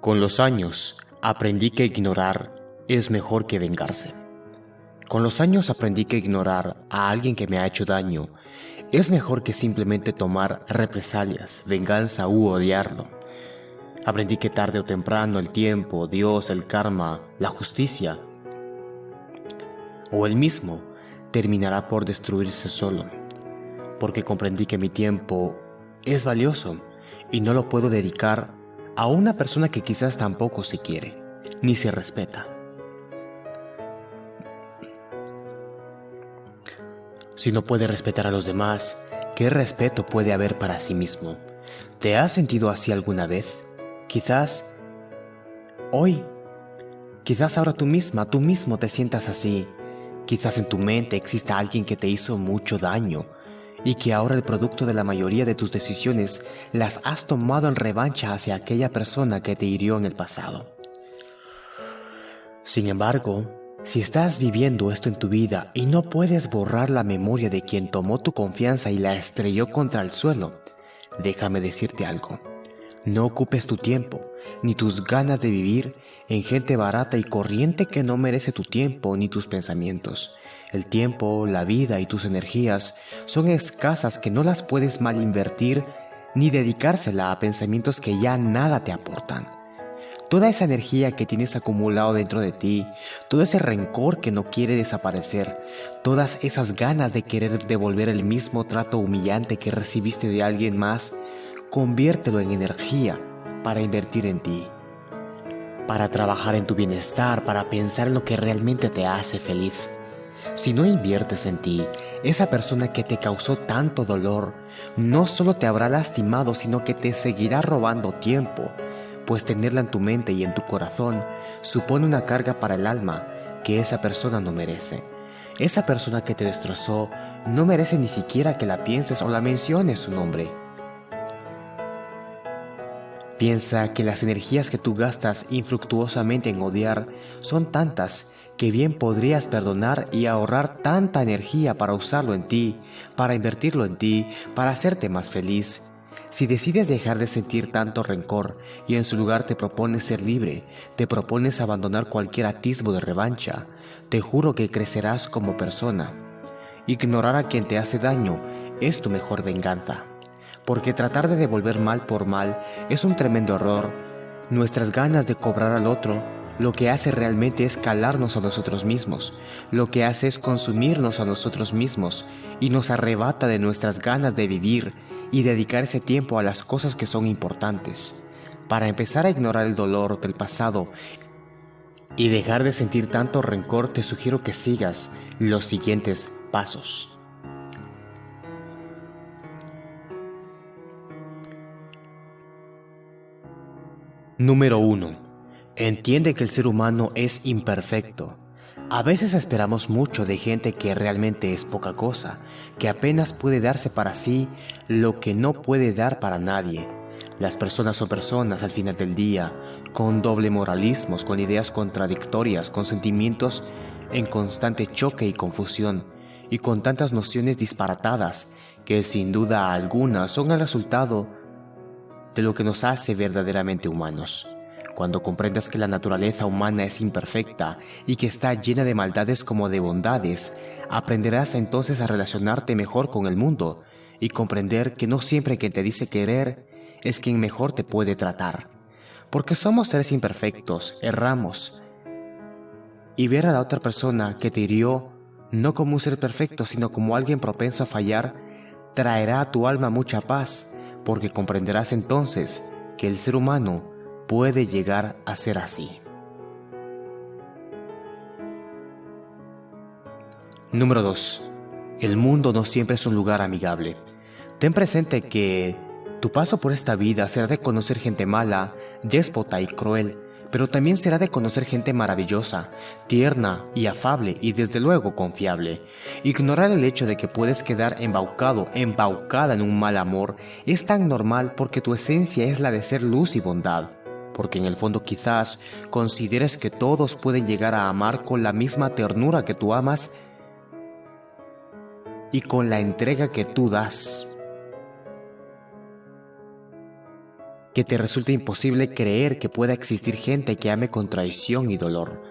Con los años aprendí que ignorar es mejor que vengarse. Con los años aprendí que ignorar a alguien que me ha hecho daño es mejor que simplemente tomar represalias, venganza u odiarlo. Aprendí que tarde o temprano el tiempo, Dios, el karma, la justicia o el mismo terminará por destruirse solo, porque comprendí que mi tiempo es valioso y no lo puedo dedicar a una persona que quizás tampoco se quiere, ni se respeta. Si no puede respetar a los demás, ¿qué respeto puede haber para sí mismo? ¿Te has sentido así alguna vez? Quizás hoy, quizás ahora tú misma, tú mismo te sientas así. Quizás en tu mente exista alguien que te hizo mucho daño y que ahora el producto de la mayoría de tus decisiones las has tomado en revancha hacia aquella persona que te hirió en el pasado. Sin embargo, si estás viviendo esto en tu vida y no puedes borrar la memoria de quien tomó tu confianza y la estrelló contra el suelo, déjame decirte algo. No ocupes tu tiempo ni tus ganas de vivir en gente barata y corriente que no merece tu tiempo ni tus pensamientos. El tiempo, la vida y tus energías son escasas que no las puedes mal invertir ni dedicársela a pensamientos que ya nada te aportan. Toda esa energía que tienes acumulado dentro de ti, todo ese rencor que no quiere desaparecer, todas esas ganas de querer devolver el mismo trato humillante que recibiste de alguien más, conviértelo en energía para invertir en ti, para trabajar en tu bienestar, para pensar en lo que realmente te hace feliz. Si no inviertes en ti, esa persona que te causó tanto dolor no solo te habrá lastimado, sino que te seguirá robando tiempo, pues tenerla en tu mente y en tu corazón supone una carga para el alma que esa persona no merece. Esa persona que te destrozó no merece ni siquiera que la pienses o la menciones su nombre. Piensa que las energías que tú gastas infructuosamente en odiar son tantas que bien podrías perdonar y ahorrar tanta energía para usarlo en ti, para invertirlo en ti, para hacerte más feliz. Si decides dejar de sentir tanto rencor y en su lugar te propones ser libre, te propones abandonar cualquier atisbo de revancha, te juro que crecerás como persona. Ignorar a quien te hace daño es tu mejor venganza porque tratar de devolver mal por mal es un tremendo error. Nuestras ganas de cobrar al otro lo que hace realmente es calarnos a nosotros mismos, lo que hace es consumirnos a nosotros mismos y nos arrebata de nuestras ganas de vivir y dedicar ese tiempo a las cosas que son importantes. Para empezar a ignorar el dolor del pasado y dejar de sentir tanto rencor, te sugiero que sigas los siguientes pasos. Número 1. Entiende que el ser humano es imperfecto. A veces esperamos mucho de gente que realmente es poca cosa, que apenas puede darse para sí lo que no puede dar para nadie. Las personas son personas al final del día, con doble moralismos, con ideas contradictorias, con sentimientos en constante choque y confusión, y con tantas nociones disparatadas que sin duda alguna son el resultado de lo que nos hace verdaderamente humanos. Cuando comprendas que la naturaleza humana es imperfecta y que está llena de maldades como de bondades, aprenderás entonces a relacionarte mejor con el mundo y comprender que no siempre quien te dice querer es quien mejor te puede tratar. Porque somos seres imperfectos, erramos. Y ver a la otra persona que te hirió no como un ser perfecto, sino como alguien propenso a fallar, traerá a tu alma mucha paz porque comprenderás entonces que el ser humano puede llegar a ser así. Número 2. El mundo no siempre es un lugar amigable. Ten presente que tu paso por esta vida será de conocer gente mala, déspota y cruel, pero también será de conocer gente maravillosa, tierna y afable y desde luego confiable. Ignorar el hecho de que puedes quedar embaucado, embaucada en un mal amor es tan normal porque tu esencia es la de ser luz y bondad. Porque en el fondo quizás consideres que todos pueden llegar a amar con la misma ternura que tú amas y con la entrega que tú das. que te resulte imposible creer que pueda existir gente que ame con traición y dolor.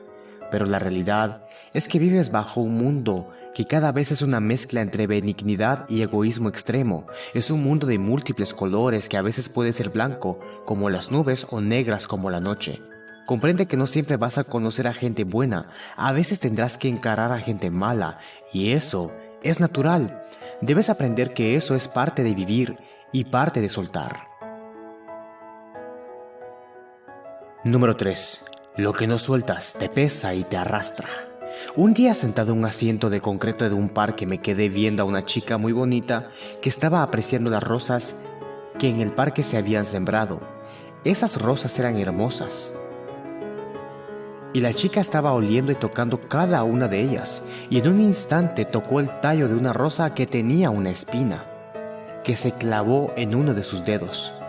Pero la realidad es que vives bajo un mundo que cada vez es una mezcla entre benignidad y egoísmo extremo. Es un mundo de múltiples colores que a veces puede ser blanco, como las nubes, o negras como la noche. Comprende que no siempre vas a conocer a gente buena, a veces tendrás que encarar a gente mala, y eso es natural. Debes aprender que eso es parte de vivir y parte de soltar. Número 3. Lo que no sueltas te pesa y te arrastra. Un día sentado en un asiento de concreto de un parque me quedé viendo a una chica muy bonita que estaba apreciando las rosas que en el parque se habían sembrado. Esas rosas eran hermosas. Y la chica estaba oliendo y tocando cada una de ellas, y en un instante tocó el tallo de una rosa que tenía una espina, que se clavó en uno de sus dedos.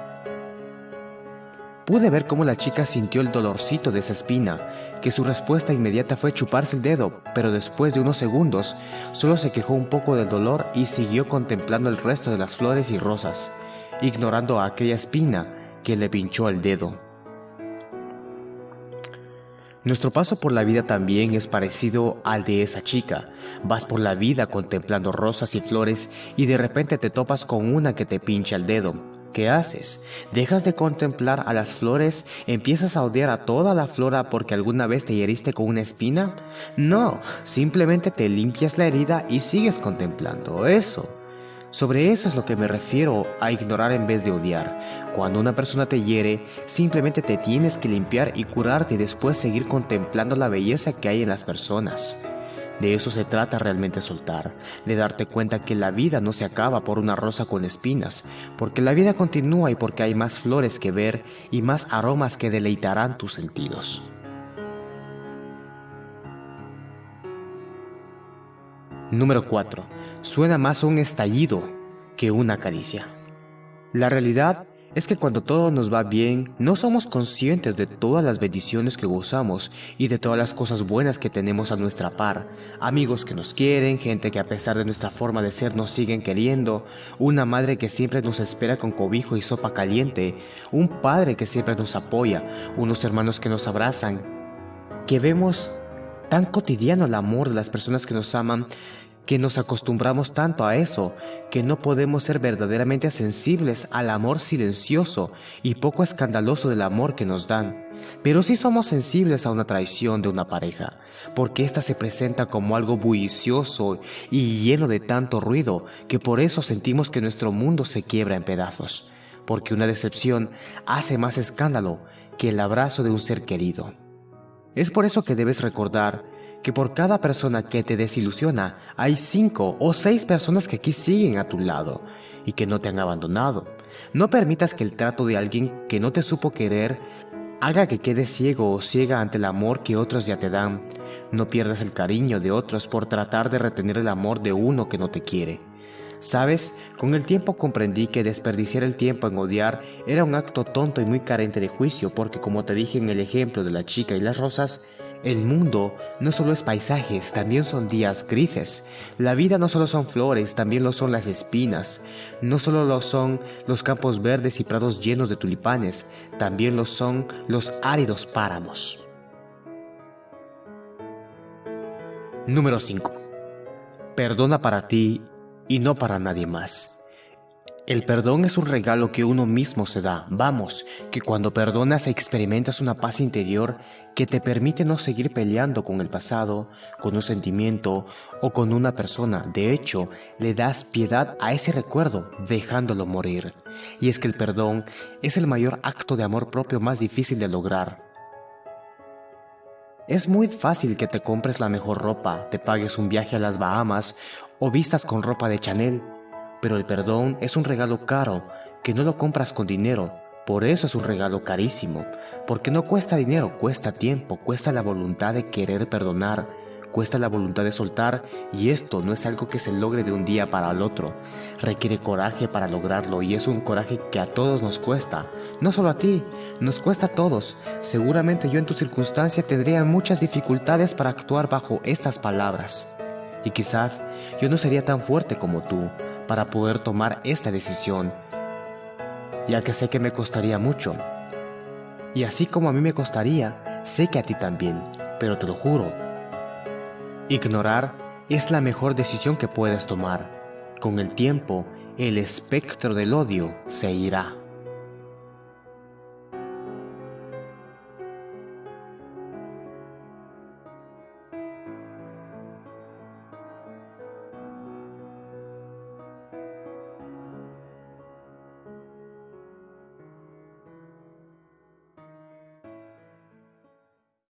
Pude ver cómo la chica sintió el dolorcito de esa espina, que su respuesta inmediata fue chuparse el dedo, pero después de unos segundos solo se quejó un poco del dolor y siguió contemplando el resto de las flores y rosas, ignorando a aquella espina que le pinchó el dedo. Nuestro paso por la vida también es parecido al de esa chica. Vas por la vida contemplando rosas y flores y de repente te topas con una que te pincha el dedo. ¿Qué haces? ¿Dejas de contemplar a las flores? ¿Empiezas a odiar a toda la flora porque alguna vez te heriste con una espina? No, simplemente te limpias la herida y sigues contemplando eso. Sobre eso es lo que me refiero a ignorar en vez de odiar. Cuando una persona te hiere, simplemente te tienes que limpiar y curarte y después seguir contemplando la belleza que hay en las personas. De eso se trata realmente soltar, de darte cuenta que la vida no se acaba por una rosa con espinas, porque la vida continúa y porque hay más flores que ver y más aromas que deleitarán tus sentidos. Número 4. Suena más un estallido que una caricia. La realidad es que cuando todo nos va bien, no somos conscientes de todas las bendiciones que gozamos y de todas las cosas buenas que tenemos a nuestra par. Amigos que nos quieren, gente que a pesar de nuestra forma de ser nos siguen queriendo, una madre que siempre nos espera con cobijo y sopa caliente, un padre que siempre nos apoya, unos hermanos que nos abrazan, que vemos tan cotidiano el amor de las personas que nos aman que nos acostumbramos tanto a eso que no podemos ser verdaderamente sensibles al amor silencioso y poco escandaloso del amor que nos dan. Pero sí somos sensibles a una traición de una pareja, porque ésta se presenta como algo bullicioso y lleno de tanto ruido que por eso sentimos que nuestro mundo se quiebra en pedazos, porque una decepción hace más escándalo que el abrazo de un ser querido. Es por eso que debes recordar que por cada persona que te desilusiona, hay cinco o seis personas que aquí siguen a tu lado y que no te han abandonado. No permitas que el trato de alguien que no te supo querer haga que quedes ciego o ciega ante el amor que otros ya te dan. No pierdas el cariño de otros por tratar de retener el amor de uno que no te quiere. Sabes, con el tiempo comprendí que desperdiciar el tiempo en odiar era un acto tonto y muy carente de juicio porque como te dije en el ejemplo de la chica y las rosas, el mundo no solo es paisajes, también son días grises. La vida no solo son flores, también lo son las espinas. No solo lo son los campos verdes y prados llenos de tulipanes, también lo son los áridos páramos. Número 5. Perdona para ti y no para nadie más. El perdón es un regalo que uno mismo se da. Vamos, que cuando perdonas experimentas una paz interior que te permite no seguir peleando con el pasado, con un sentimiento o con una persona. De hecho, le das piedad a ese recuerdo, dejándolo morir. Y es que el perdón es el mayor acto de amor propio más difícil de lograr. Es muy fácil que te compres la mejor ropa, te pagues un viaje a las Bahamas o vistas con ropa de Chanel pero el perdón es un regalo caro que no lo compras con dinero, por eso es un regalo carísimo, porque no cuesta dinero, cuesta tiempo, cuesta la voluntad de querer perdonar, cuesta la voluntad de soltar y esto no es algo que se logre de un día para el otro, requiere coraje para lograrlo y es un coraje que a todos nos cuesta, no solo a ti, nos cuesta a todos, seguramente yo en tu circunstancia tendría muchas dificultades para actuar bajo estas palabras. Y quizás yo no sería tan fuerte como tú, para poder tomar esta decisión. ya que sé que me costaría mucho. Y así como a mí me costaría, sé que a ti también, pero te lo juro. Ignorar es la mejor decisión que puedes tomar. Con el tiempo, el espectro del odio se irá.